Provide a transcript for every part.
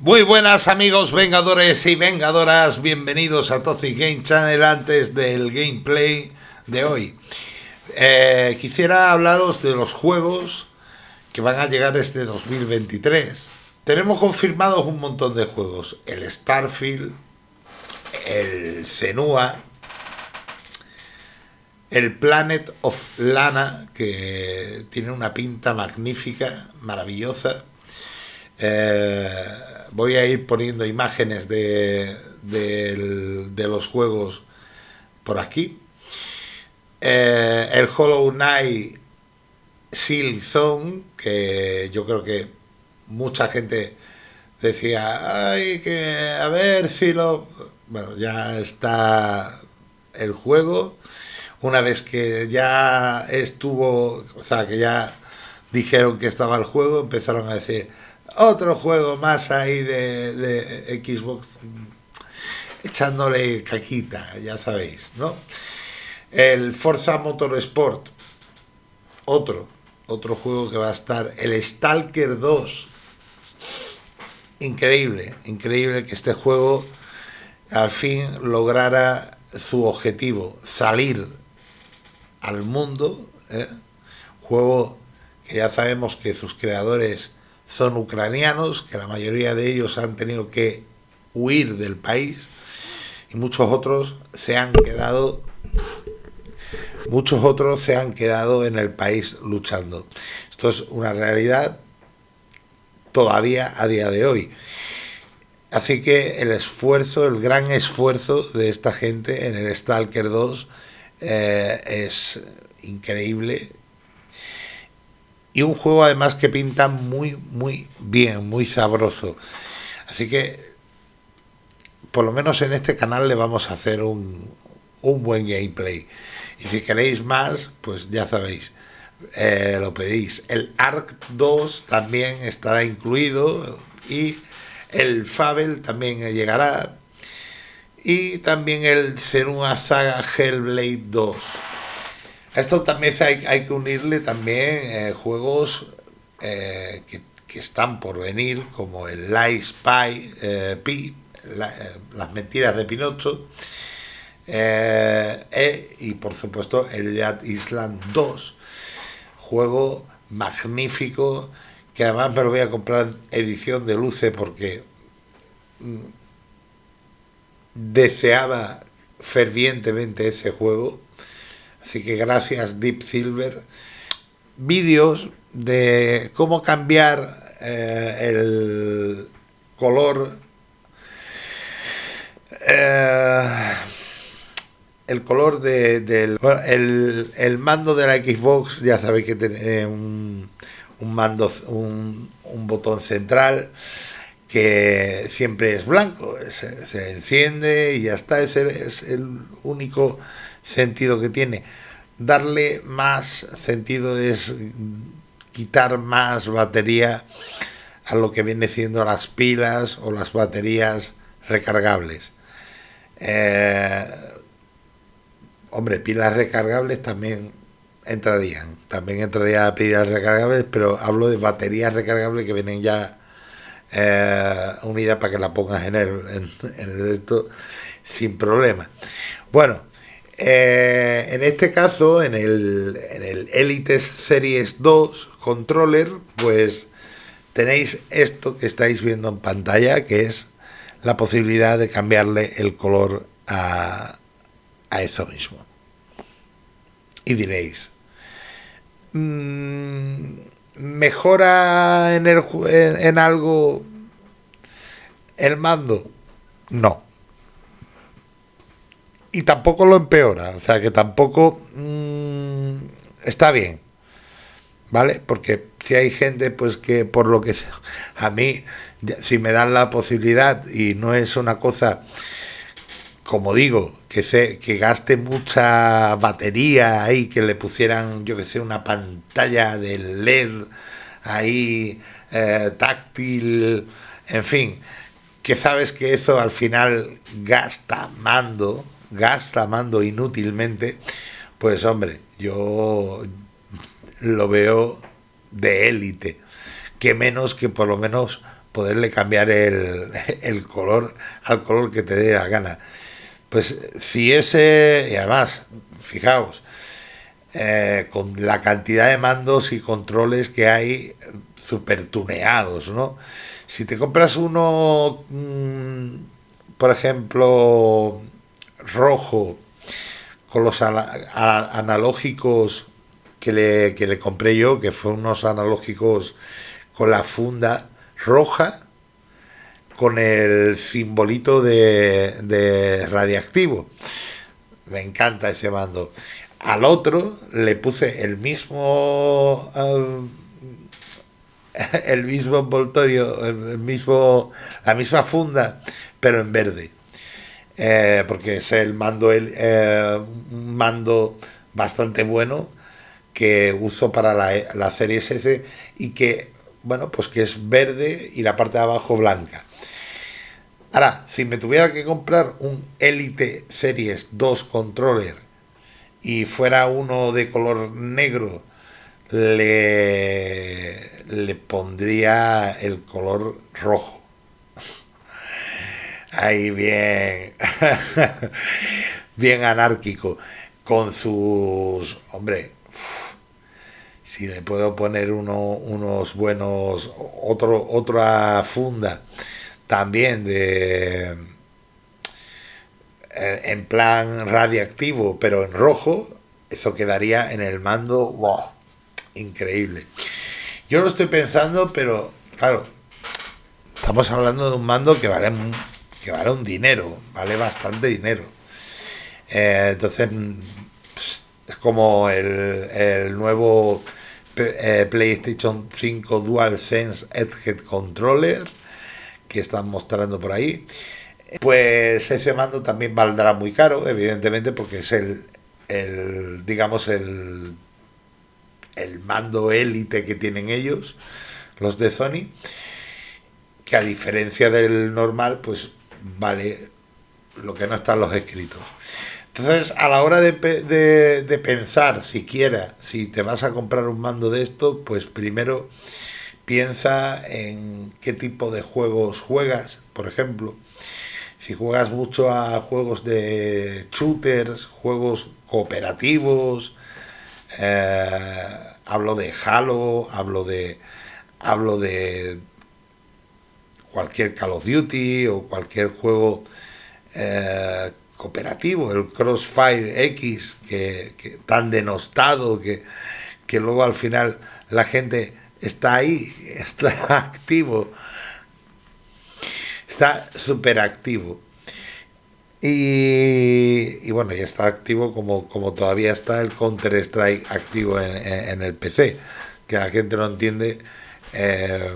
Muy buenas amigos vengadores y vengadoras, bienvenidos a Toxic Game Channel antes del gameplay de hoy. Eh, quisiera hablaros de los juegos que van a llegar este 2023. Tenemos confirmados un montón de juegos, el Starfield, el Zenua, el Planet of Lana, que tiene una pinta magnífica, maravillosa. Eh, voy a ir poniendo imágenes de, los juegos por aquí. Eh, el Hollow Knight Seal Zone, que yo creo que mucha gente decía, ay, que a ver si lo... Bueno, ya está el juego. Una vez que ya estuvo, o sea, que ya dijeron que estaba el juego, empezaron a decir, otro juego más ahí de, Xbox echándole caquita, ya sabéis, ¿no? El Forza Motorsport, otro, otro juego que va a estar, el Stalker 2, increíble, increíble que este juego al fin lograra su objetivo, salir al mundo, ¿eh? juego que ya sabemos que sus creadores son ucranianos, que la mayoría de ellos han tenido que huir del país y muchos otros se han quedado muchos otros se han quedado en el país luchando. Esto es una realidad todavía a día de hoy. Así que el esfuerzo, el gran esfuerzo de esta gente en el Stalker 2 eh, es increíble y un juego además que pinta muy, muy bien, muy sabroso. Así que, por lo menos en este canal le vamos a hacer un, un buen gameplay. Y si queréis más, pues ya sabéis, eh, lo pedís. El ARC 2 también estará incluido y el Fable también llegará. Y también el Zenua Saga Hellblade 2 esto también hay, que unirle también eh, juegos eh, que, están por venir, como el Lies Spy, eh, las mentiras de Pinocho, y por supuesto el Dead Island 2, juego magnífico, que además me lo voy a comprar edición de luce porque mm, deseaba fervientemente ese juego Así que gracias Deep Silver. Vídeos de cómo cambiar eh, el color eh, el color de, del el, mando de la Xbox ya sabéis que tiene un, un mando un, un, botón central que siempre es blanco se, se enciende y ya está ese es el único sentido que tiene. Darle más sentido es quitar más batería a lo que viene siendo las pilas o las baterías recargables. Eh, hombre, pilas recargables también entrarían. También entraría pilas recargables, pero hablo de baterías recargables que vienen ya eh, unidas para que la pongas en el, en, el sin problema. Bueno, eh, en este caso, en el, en el Elite Series 2 controller, pues tenéis esto que estáis viendo en pantalla, que es la posibilidad de cambiarle el color a, eso mismo. Y diréis, mm, ¿mejora en, el, en algo el mando? No y tampoco lo empeora, o sea que tampoco mm, está bien, ¿vale? Porque si hay gente pues que por lo que a mí si me dan la posibilidad y no es una cosa como digo, que se, que gaste mucha batería ahí, que le pusieran, yo que sé, una pantalla de LED ahí eh, táctil, en fin, que sabes que eso al final gasta mando, gasta mando inútilmente, pues hombre, yo lo veo de élite, que menos que por lo menos poderle cambiar el, el color al color que te dé la gana. Pues si ese, y además, fijaos, eh, con la cantidad de mandos y controles que hay super tuneados, ¿no? Si te compras uno, mm, por ejemplo, rojo, con los analógicos que le, que le compré yo, que fue unos analógicos con la funda roja, con el simbolito de, de radiactivo. Me encanta ese mando. Al otro le puse el mismo el mismo envoltorio, el mismo la misma funda, pero en verde. Eh, porque es el mando el, eh, mando bastante bueno que uso para la, la serie S y que bueno pues que es verde y la parte de abajo blanca ahora si me tuviera que comprar un Elite Series 2 controller y fuera uno de color negro, le, le pondría el color rojo. Ahí bien, bien anárquico, con sus, hombre, si le puedo poner uno, unos buenos, otro, otra funda también de eh, en plan radiactivo, pero en rojo, eso quedaría en el mando, wow, increíble. Yo lo estoy pensando, pero claro, estamos hablando de un mando que vale, que vale un dinero, vale bastante dinero. Eh, entonces, pues, es como el, el nuevo eh, PlayStation 5 DualSense Edge Controller que están mostrando por ahí pues ese mando también valdrá muy caro, evidentemente, porque es el, el digamos, el, el mando élite que tienen ellos, los de Sony, que a diferencia del normal, pues vale lo que no están los escritos. Entonces, a la hora de, de, de pensar siquiera si te vas a comprar un mando de esto, pues primero piensa en qué tipo de juegos juegas, por ejemplo si juegas mucho a juegos de shooters, juegos cooperativos, eh, hablo de Halo, hablo de hablo de cualquier Call of Duty o cualquier juego eh, cooperativo, el Crossfire X, que, tan denostado que, que luego al final la gente está ahí, está activo está súper activo. Y, bueno, ya está activo como, como todavía está el Counter-Strike activo en, el PC, que la gente no entiende eh,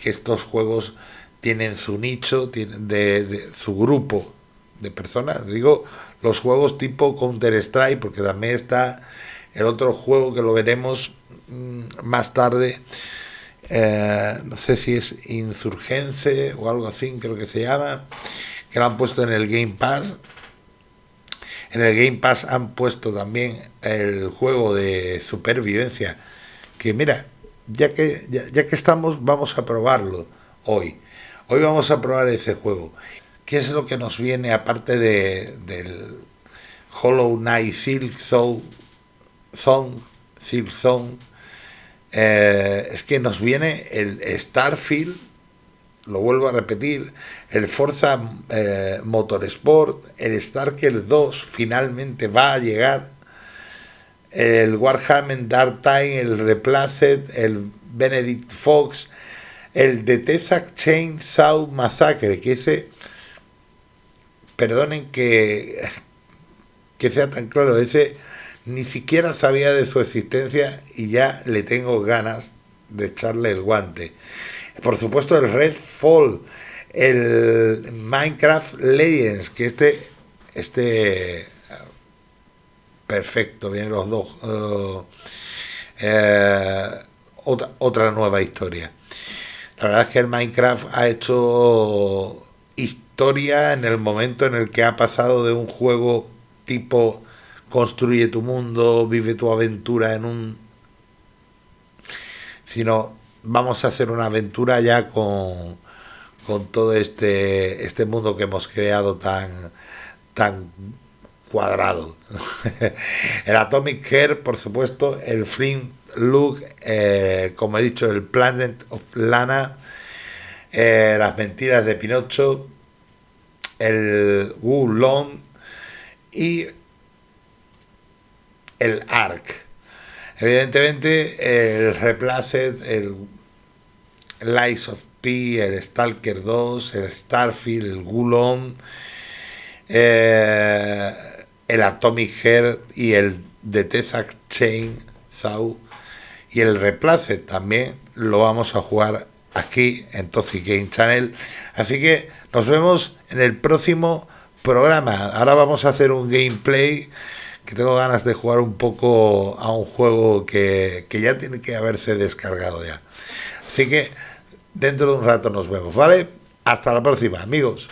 que estos juegos tienen su nicho, tienen de, su grupo de personas. Digo, los juegos tipo Counter-Strike, porque también está el otro juego que lo veremos mm, más tarde, eh, no sé si es Insurgence o algo así, creo que se llama, que lo han puesto en el Game Pass. En el Game Pass han puesto también el juego de supervivencia, que mira, ya que, ya, que estamos, vamos a probarlo hoy. Hoy vamos a probar ese juego. ¿Qué es lo que nos viene aparte de, del Hollow Knight Silk Zone, Silk Zone eh, es que nos viene el Starfield, lo vuelvo a repetir, el Forza eh, Motorsport, el Starker 2 finalmente va a llegar, el Warhammer Dark Time, el Replaced, el Benedict Fox, el The Chain Chainsaw Massacre, que ese, perdonen que, que sea tan claro, ese ni siquiera sabía de su existencia y ya le tengo ganas de echarle el guante. Por supuesto el Redfall, el Minecraft Legends, que este, este perfecto, vienen los dos. Uh, eh, otra, otra nueva historia. La verdad es que el Minecraft ha hecho historia en el momento en el que ha pasado de un juego tipo construye tu mundo, vive tu aventura en un... sino vamos a hacer una aventura ya con, con todo este, este mundo que hemos creado tan, tan cuadrado. el Atomic Hair, por supuesto, el Free Look, eh, como he dicho, el Planet of Lana, eh, las mentiras de Pinocho, el Wu Long y el Ark. Evidentemente, el Replaced, el Lies of P, el Stalker 2, el Starfield, el Gulon, eh, el Atomic Hair y el The Tezac Chain Zau y el Replaced también lo vamos a jugar aquí en Toxic Game Channel. Así que nos vemos en el próximo programa. Ahora vamos a hacer un gameplay que tengo ganas de jugar un poco a un juego que, que ya tiene que haberse descargado ya. Así que dentro de un rato nos vemos, ¿vale? Hasta la próxima, amigos.